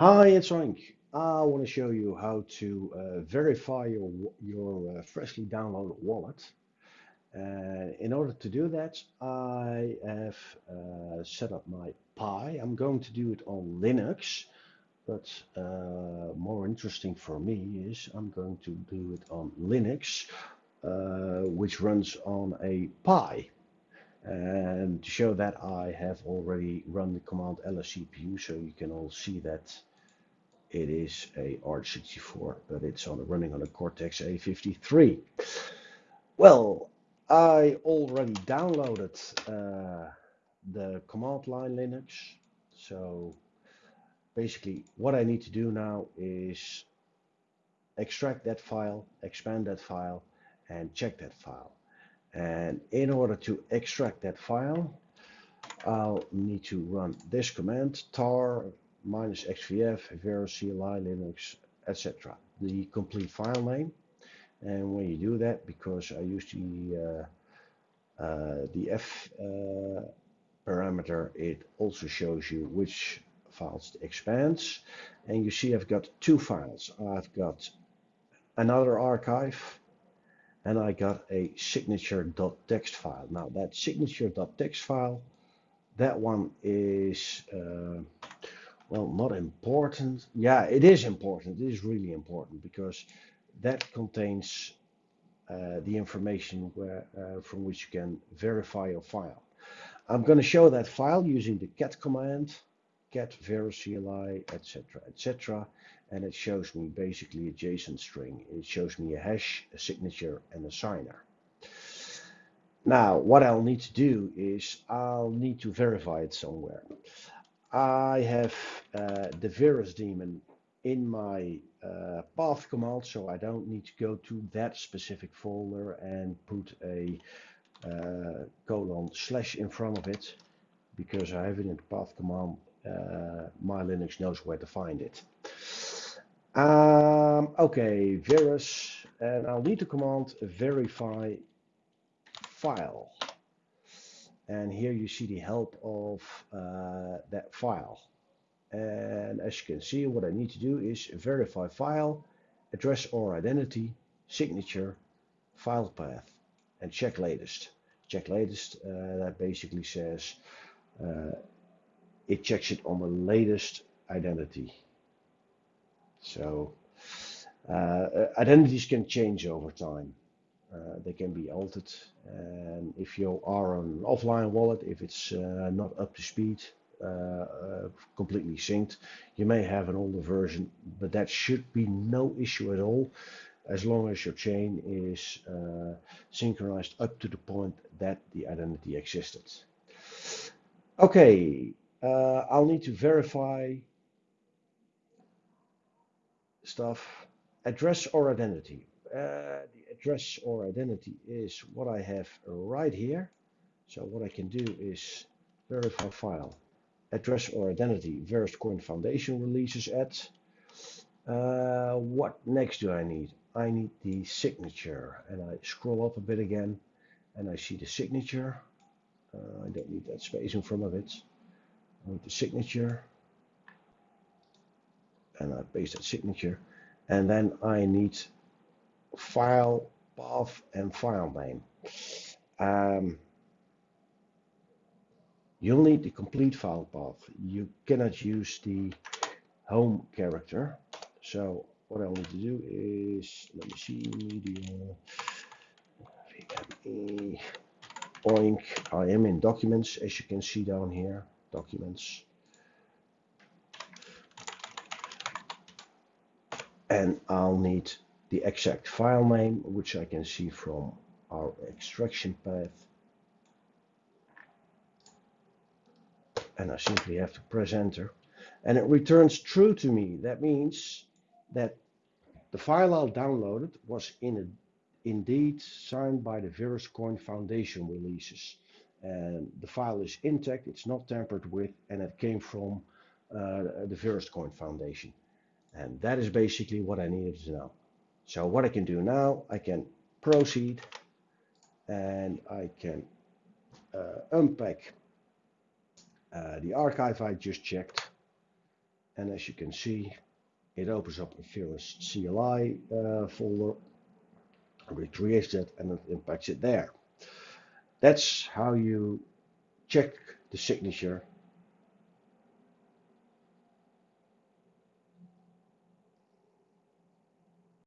Hi, it's Oink. I want to show you how to uh, verify your, your uh, freshly downloaded wallet. Uh, in order to do that, I have uh, set up my Pi. I'm going to do it on Linux, but uh, more interesting for me is I'm going to do it on Linux, uh, which runs on a Pi. And to show that, I have already run the command lscpu, so you can all see that it is a ARC64, but it's on running on a Cortex A53. Well, I already downloaded uh, the command line Linux. So basically what I need to do now is extract that file, expand that file, and check that file. And in order to extract that file, I'll need to run this command, tar minus xvf, CLI, Linux, etc. The complete file name. And when you do that, because I use the uh, uh, the f uh, parameter, it also shows you which files it expands. And you see I've got two files. I've got another archive and I got a signature.txt file. Now that signature.txt file, that one is, uh, well, not important. Yeah, it is important. It is really important because that contains uh, the information where, uh, from which you can verify your file. I'm going to show that file using the cat command, cat vercli, etc., etc., and it shows me basically a JSON string. It shows me a hash, a signature, and a signer. Now, what I'll need to do is I'll need to verify it somewhere. I have uh, the Verus daemon in my uh, path command, so I don't need to go to that specific folder and put a uh, colon slash in front of it because I have it in the path command. Uh, my Linux knows where to find it. Um, okay, verus, and I'll need to command verify file. And here you see the help of uh, that file. And as you can see, what I need to do is verify file, address or identity, signature, file path, and check latest. Check latest, uh, that basically says uh, it checks it on the latest identity. So uh, identities can change over time. Uh, they can be altered. And if you are on an offline wallet, if it's uh, not up to speed, uh, uh, completely synced. You may have an older version, but that should be no issue at all as long as your chain is uh, synchronized up to the point that the identity existed. Okay, uh, I'll need to verify stuff. Address or identity. Uh, the address or identity is what I have right here. So what I can do is verify file address or identity VerusCoin Foundation releases at. Uh, what next do I need? I need the signature and I scroll up a bit again and I see the signature. Uh, I don't need that space in front of it. Need the signature and I paste that signature and then I need file path and file name. Um, You'll need the complete file path. You cannot use the home character. So what I need to do is, let me see, media, VME, oink. I am in documents, as you can see down here, documents. And I'll need the exact file name, which I can see from our extraction path. and I simply have to press enter and it returns true to me. That means that the file I downloaded was in a, indeed signed by the VerusCoin Foundation releases. And the file is intact, it's not tampered with, and it came from uh, the VerusCoin Foundation. And that is basically what I needed to know. So what I can do now, I can proceed and I can uh, unpack uh, the archive I just checked And as you can see, it opens up a Verus CLI uh, folder, recreates it, and it impacts it there. That's how you check the signature